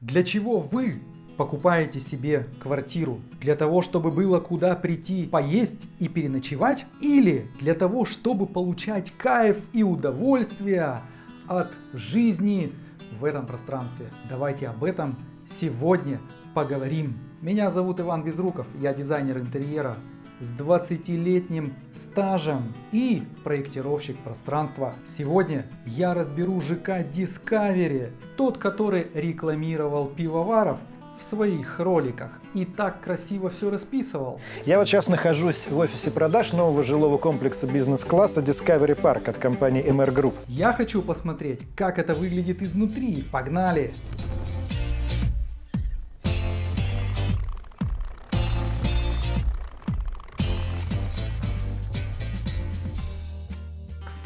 Для чего вы покупаете себе квартиру? Для того, чтобы было куда прийти поесть и переночевать? Или для того, чтобы получать кайф и удовольствие от жизни в этом пространстве? Давайте об этом сегодня поговорим. Меня зовут Иван Безруков, я дизайнер интерьера с 20-летним стажем и проектировщик пространства. Сегодня я разберу ЖК Discovery, тот, который рекламировал пивоваров в своих роликах и так красиво все расписывал. Я вот сейчас нахожусь в офисе продаж нового жилого комплекса бизнес-класса Discovery Park от компании MR Group. Я хочу посмотреть, как это выглядит изнутри. Погнали!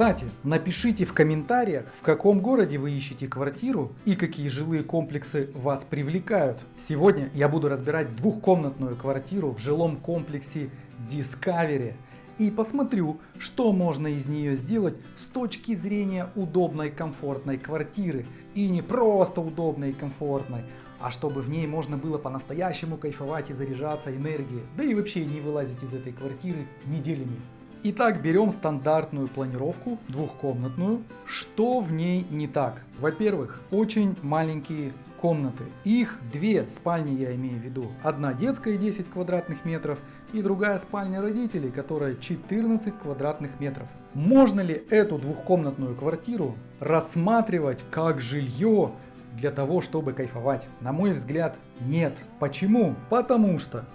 Кстати, напишите в комментариях, в каком городе вы ищете квартиру и какие жилые комплексы вас привлекают. Сегодня я буду разбирать двухкомнатную квартиру в жилом комплексе Discovery и посмотрю, что можно из нее сделать с точки зрения удобной комфортной квартиры. И не просто удобной и комфортной, а чтобы в ней можно было по-настоящему кайфовать и заряжаться энергией, да и вообще не вылазить из этой квартиры неделями. Итак, берем стандартную планировку, двухкомнатную. Что в ней не так? Во-первых, очень маленькие комнаты. Их две спальни я имею в виду. Одна детская 10 квадратных метров и другая спальня родителей, которая 14 квадратных метров. Можно ли эту двухкомнатную квартиру рассматривать как жилье для того, чтобы кайфовать? На мой взгляд, нет. Почему? Потому что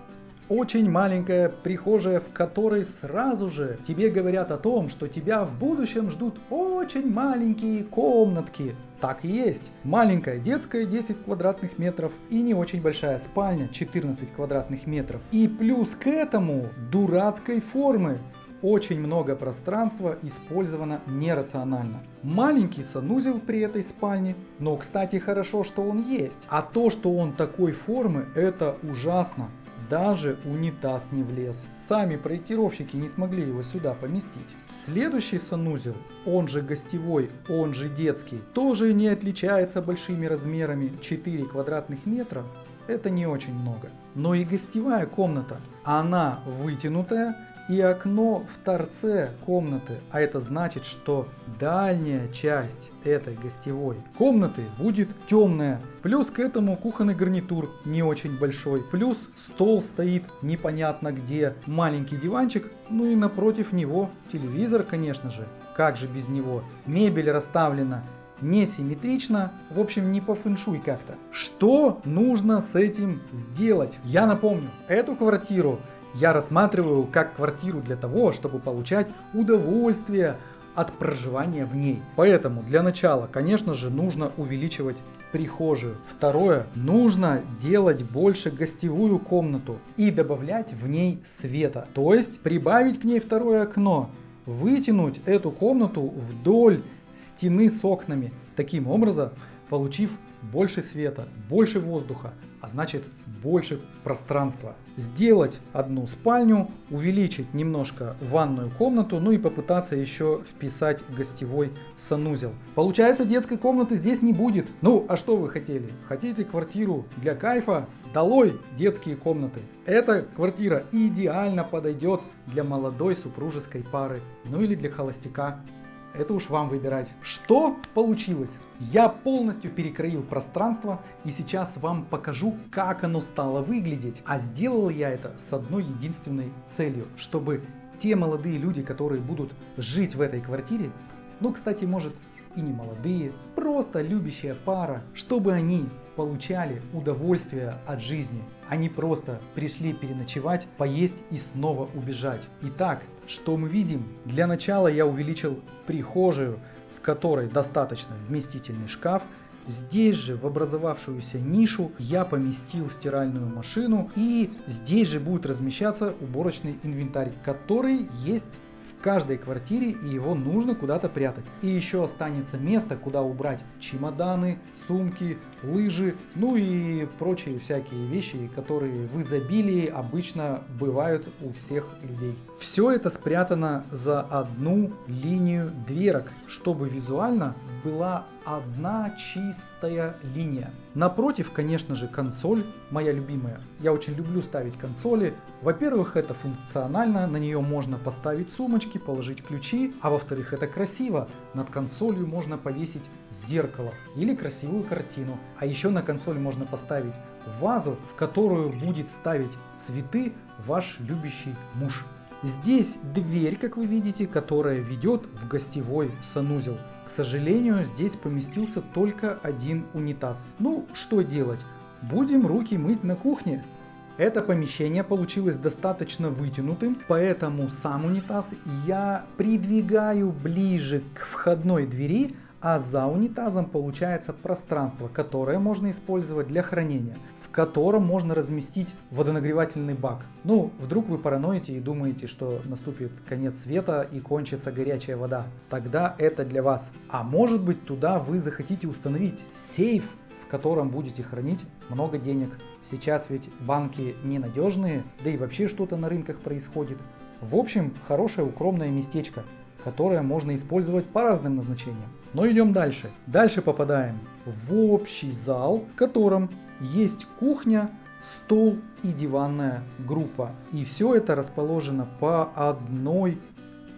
очень маленькая прихожая, в которой сразу же тебе говорят о том, что тебя в будущем ждут очень маленькие комнатки. Так и есть. Маленькая детская 10 квадратных метров и не очень большая спальня 14 квадратных метров. И плюс к этому дурацкой формы. Очень много пространства использовано нерационально. Маленький санузел при этой спальне, но кстати хорошо, что он есть. А то, что он такой формы, это ужасно. Даже унитаз не влез. Сами проектировщики не смогли его сюда поместить. Следующий санузел, он же гостевой, он же детский, тоже не отличается большими размерами 4 квадратных метра. Это не очень много. Но и гостевая комната, она вытянутая, и окно в торце комнаты, а это значит, что дальняя часть этой гостевой комнаты будет темная. Плюс к этому кухонный гарнитур не очень большой, плюс стол стоит непонятно где, маленький диванчик, ну и напротив него телевизор, конечно же, как же без него. Мебель расставлена несимметрично, в общем не по фэншуй как-то. Что нужно с этим сделать? Я напомню, эту квартиру я рассматриваю как квартиру для того, чтобы получать удовольствие от проживания в ней. Поэтому для начала, конечно же, нужно увеличивать прихожую. Второе, нужно делать больше гостевую комнату и добавлять в ней света. То есть прибавить к ней второе окно, вытянуть эту комнату вдоль стены с окнами. Таким образом, получив больше света, больше воздуха, а значит больше пространства. Сделать одну спальню, увеличить немножко ванную комнату, ну и попытаться еще вписать гостевой санузел. Получается детской комнаты здесь не будет. Ну а что вы хотели? Хотите квартиру для кайфа? Долой детские комнаты. Эта квартира идеально подойдет для молодой супружеской пары, ну или для холостяка это уж вам выбирать. Что получилось? Я полностью перекроил пространство и сейчас вам покажу, как оно стало выглядеть. А сделал я это с одной единственной целью, чтобы те молодые люди, которые будут жить в этой квартире, ну, кстати, может и не молодые, просто любящая пара, чтобы они получали удовольствие от жизни, не просто пришли переночевать, поесть и снова убежать. Итак, что мы видим? Для начала я увеличил прихожую, в которой достаточно вместительный шкаф, Здесь же в образовавшуюся нишу я поместил стиральную машину и здесь же будет размещаться уборочный инвентарь, который есть в каждой квартире и его нужно куда-то прятать. И еще останется место, куда убрать чемоданы, сумки, лыжи, ну и прочие всякие вещи, которые в изобилии обычно бывают у всех людей. Все это спрятано за одну линию дверок, чтобы визуально была одна чистая линия. Напротив, конечно же, консоль, моя любимая. Я очень люблю ставить консоли. Во-первых, это функционально, на нее можно поставить сумочки, положить ключи, а во-вторых, это красиво. Над консолью можно повесить зеркало или красивую картину. А еще на консоль можно поставить вазу, в которую будет ставить цветы ваш любящий муж. Здесь дверь, как вы видите, которая ведет в гостевой санузел. К сожалению, здесь поместился только один унитаз. Ну, что делать? Будем руки мыть на кухне. Это помещение получилось достаточно вытянутым, поэтому сам унитаз я придвигаю ближе к входной двери, а за унитазом получается пространство, которое можно использовать для хранения, в котором можно разместить водонагревательный бак. Ну, вдруг вы параноите и думаете, что наступит конец света и кончится горячая вода. Тогда это для вас. А может быть туда вы захотите установить сейф, в котором будете хранить много денег. Сейчас ведь банки ненадежные, да и вообще что-то на рынках происходит. В общем, хорошее укромное местечко которое можно использовать по разным назначениям. Но идем дальше. Дальше попадаем в общий зал, в котором есть кухня, стол и диванная группа. И все это расположено по одной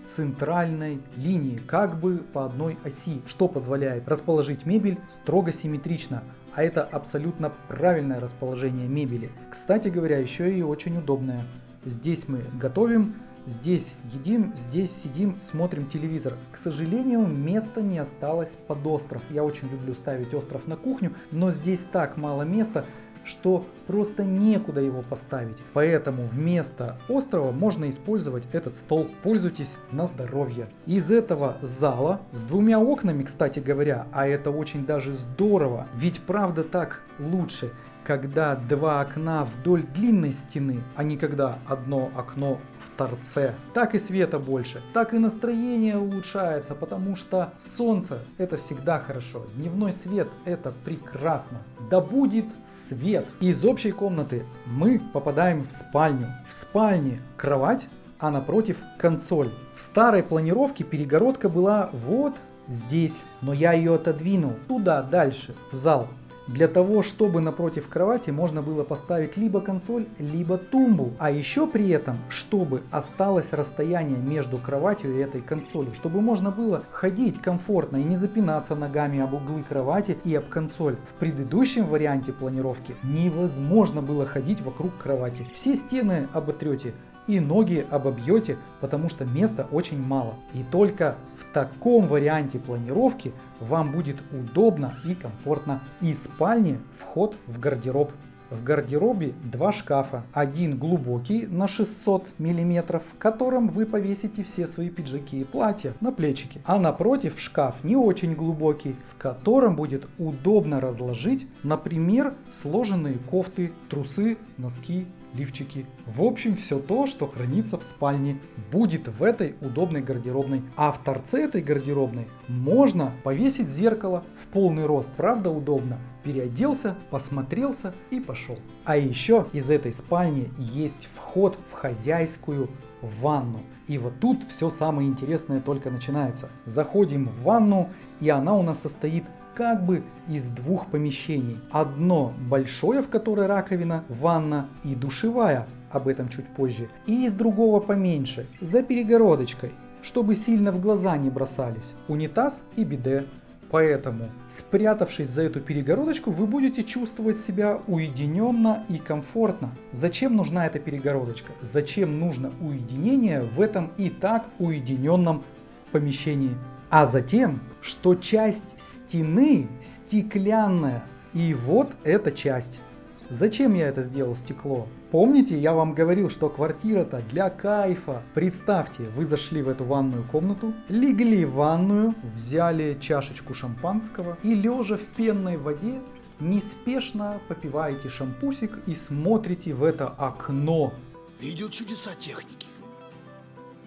центральной линии, как бы по одной оси, что позволяет расположить мебель строго симметрично. А это абсолютно правильное расположение мебели. Кстати говоря, еще и очень удобное. Здесь мы готовим, Здесь едим, здесь сидим, смотрим телевизор. К сожалению, места не осталось под остров. Я очень люблю ставить остров на кухню, но здесь так мало места, что просто некуда его поставить. Поэтому вместо острова можно использовать этот стол. Пользуйтесь на здоровье. Из этого зала с двумя окнами, кстати говоря, а это очень даже здорово, ведь правда так лучше когда два окна вдоль длинной стены, а не когда одно окно в торце. Так и света больше, так и настроение улучшается, потому что солнце это всегда хорошо, дневной свет это прекрасно. Да будет свет! Из общей комнаты мы попадаем в спальню. В спальне кровать, а напротив консоль. В старой планировке перегородка была вот здесь, но я ее отодвинул туда дальше, в зал для того, чтобы напротив кровати можно было поставить либо консоль, либо тумбу. А еще при этом, чтобы осталось расстояние между кроватью и этой консолью, чтобы можно было ходить комфортно и не запинаться ногами об углы кровати и об консоль. В предыдущем варианте планировки невозможно было ходить вокруг кровати. Все стены оботрете, и ноги обобьете, потому что места очень мало. И только в таком варианте планировки вам будет удобно и комфортно. Из спальни вход в гардероб. В гардеробе два шкафа. Один глубокий на 600 мм, в котором вы повесите все свои пиджаки и платья на плечики. А напротив шкаф не очень глубокий, в котором будет удобно разложить, например, сложенные кофты, трусы, носки лифчики. В общем, все то, что хранится в спальне, будет в этой удобной гардеробной. А в торце этой гардеробной можно повесить зеркало в полный рост. Правда удобно. Переоделся, посмотрелся и пошел. А еще из этой спальни есть вход в хозяйскую ванну. И вот тут все самое интересное только начинается. Заходим в ванну, и она у нас состоит как бы из двух помещений. Одно большое, в которое раковина, ванна и душевая, об этом чуть позже. И из другого поменьше, за перегородочкой, чтобы сильно в глаза не бросались. Унитаз и биде. Поэтому, спрятавшись за эту перегородочку, вы будете чувствовать себя уединенно и комфортно. Зачем нужна эта перегородочка? Зачем нужно уединение в этом и так уединенном помещении? А затем, что часть стены стеклянная. И вот эта часть. Зачем я это сделал стекло? Помните, я вам говорил, что квартира-то для кайфа. Представьте, вы зашли в эту ванную комнату, легли в ванную, взяли чашечку шампанского и лежа в пенной воде неспешно попиваете шампусик и смотрите в это окно. Видел чудеса техники.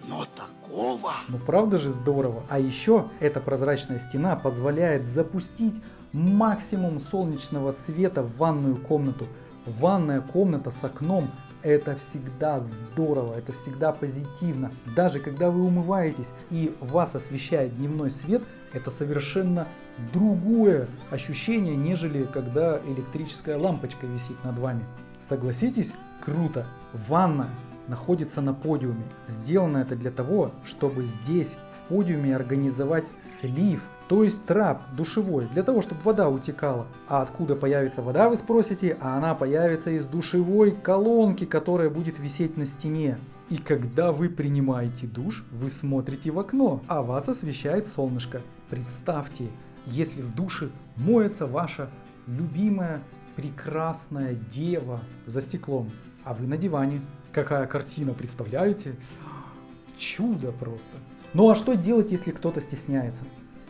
Но такого... Ну правда же здорово. А еще эта прозрачная стена позволяет запустить максимум солнечного света в ванную комнату. Ванная комната с окном это всегда здорово, это всегда позитивно. Даже когда вы умываетесь и вас освещает дневной свет, это совершенно другое ощущение, нежели когда электрическая лампочка висит над вами. Согласитесь, круто. Ванна находится на подиуме. Сделано это для того, чтобы здесь в подиуме организовать слив, то есть трап душевой, для того, чтобы вода утекала. А откуда появится вода, вы спросите? А она появится из душевой колонки, которая будет висеть на стене. И когда вы принимаете душ, вы смотрите в окно, а вас освещает солнышко. Представьте, если в душе моется ваша любимая прекрасная дева за стеклом, а вы на диване. Какая картина, представляете? Чудо просто. Ну а что делать, если кто-то стесняется?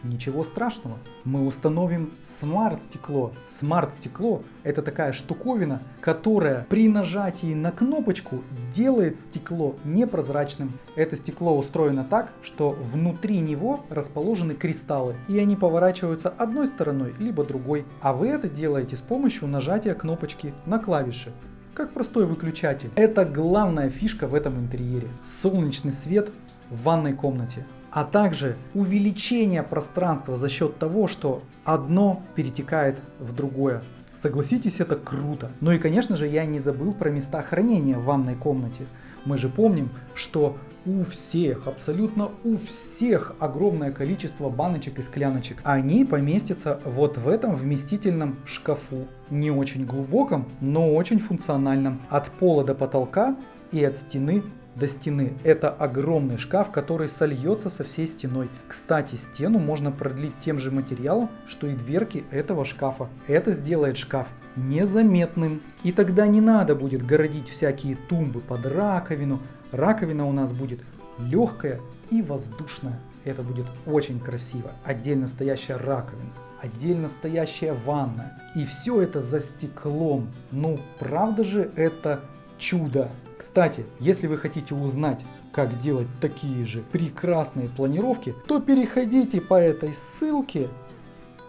Ничего страшного, мы установим смарт-стекло. Смарт-стекло это такая штуковина, которая при нажатии на кнопочку делает стекло непрозрачным. Это стекло устроено так, что внутри него расположены кристаллы, и они поворачиваются одной стороной, либо другой. А вы это делаете с помощью нажатия кнопочки на клавиши как простой выключатель. Это главная фишка в этом интерьере. Солнечный свет в ванной комнате а также увеличение пространства за счет того, что одно перетекает в другое. Согласитесь, это круто. Ну и конечно же я не забыл про места хранения в ванной комнате. Мы же помним, что у всех, абсолютно у всех огромное количество баночек и скляночек. Они поместятся вот в этом вместительном шкафу. Не очень глубоком, но очень функциональном. От пола до потолка и от стены до стены. Это огромный шкаф, который сольется со всей стеной. Кстати, стену можно продлить тем же материалом, что и дверки этого шкафа. Это сделает шкаф незаметным. И тогда не надо будет городить всякие тумбы под раковину. Раковина у нас будет легкая и воздушная. Это будет очень красиво. Отдельно стоящая раковина отдельно стоящая ванна. И все это за стеклом. Ну, правда же это чудо? Кстати, если вы хотите узнать, как делать такие же прекрасные планировки, то переходите по этой ссылке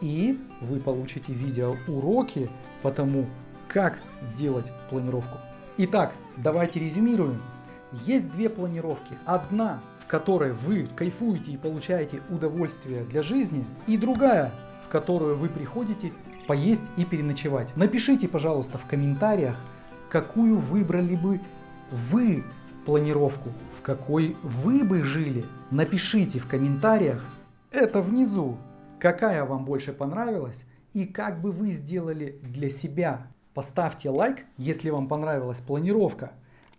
и вы получите видеоуроки по тому, как делать планировку. Итак, давайте резюмируем. Есть две планировки. Одна, в которой вы кайфуете и получаете удовольствие для жизни, и другая, в которую вы приходите поесть и переночевать. Напишите, пожалуйста, в комментариях, какую выбрали бы вы планировку, в какой вы бы жили, напишите в комментариях это внизу, какая вам больше понравилась и как бы вы сделали для себя. Поставьте лайк, если вам понравилась планировка.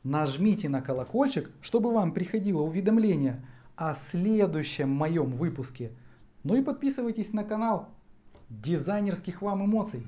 Нажмите на колокольчик, чтобы вам приходило уведомление о следующем моем выпуске. Ну и подписывайтесь на канал дизайнерских вам эмоций.